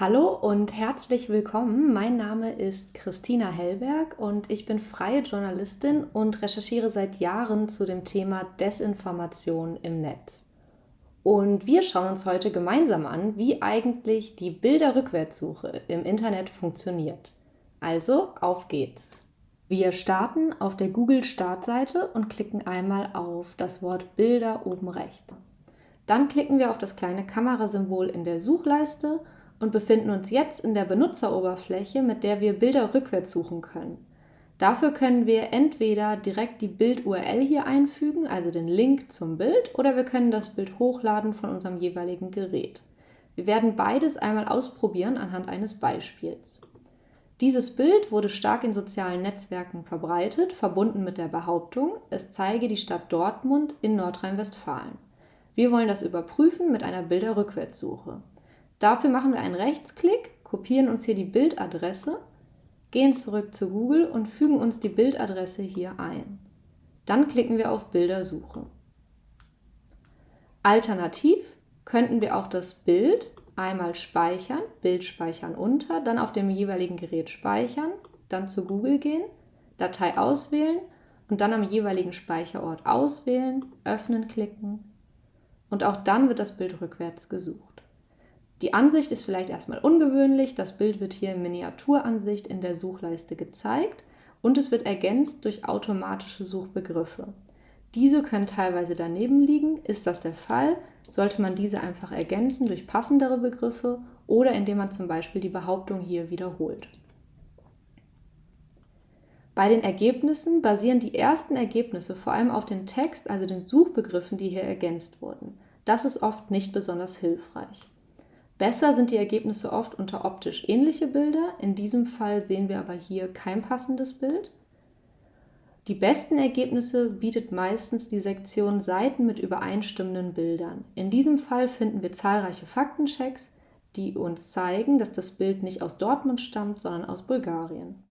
Hallo und herzlich willkommen. Mein Name ist Christina Hellberg und ich bin freie Journalistin und recherchiere seit Jahren zu dem Thema Desinformation im Netz. Und wir schauen uns heute gemeinsam an, wie eigentlich die Bilderrückwärtssuche im Internet funktioniert. Also, auf geht's. Wir starten auf der Google-Startseite und klicken einmal auf das Wort Bilder oben rechts. Dann klicken wir auf das kleine Kamerasymbol in der Suchleiste und befinden uns jetzt in der Benutzeroberfläche, mit der wir Bilder rückwärts suchen können. Dafür können wir entweder direkt die Bild-URL hier einfügen, also den Link zum Bild, oder wir können das Bild hochladen von unserem jeweiligen Gerät. Wir werden beides einmal ausprobieren anhand eines Beispiels. Dieses Bild wurde stark in sozialen Netzwerken verbreitet, verbunden mit der Behauptung, es zeige die Stadt Dortmund in Nordrhein-Westfalen. Wir wollen das überprüfen mit einer Bilderrückwärtssuche. Dafür machen wir einen Rechtsklick, kopieren uns hier die Bildadresse, gehen zurück zu Google und fügen uns die Bildadresse hier ein. Dann klicken wir auf Bilder suchen. Alternativ könnten wir auch das Bild einmal speichern, Bild speichern unter, dann auf dem jeweiligen Gerät speichern, dann zu Google gehen, Datei auswählen und dann am jeweiligen Speicherort auswählen, öffnen klicken und auch dann wird das Bild rückwärts gesucht. Die Ansicht ist vielleicht erstmal ungewöhnlich. Das Bild wird hier in Miniaturansicht in der Suchleiste gezeigt und es wird ergänzt durch automatische Suchbegriffe. Diese können teilweise daneben liegen. Ist das der Fall, sollte man diese einfach ergänzen durch passendere Begriffe oder indem man zum Beispiel die Behauptung hier wiederholt. Bei den Ergebnissen basieren die ersten Ergebnisse vor allem auf den Text, also den Suchbegriffen, die hier ergänzt wurden. Das ist oft nicht besonders hilfreich. Besser sind die Ergebnisse oft unter optisch ähnliche Bilder. In diesem Fall sehen wir aber hier kein passendes Bild. Die besten Ergebnisse bietet meistens die Sektion Seiten mit übereinstimmenden Bildern. In diesem Fall finden wir zahlreiche Faktenchecks, die uns zeigen, dass das Bild nicht aus Dortmund stammt, sondern aus Bulgarien.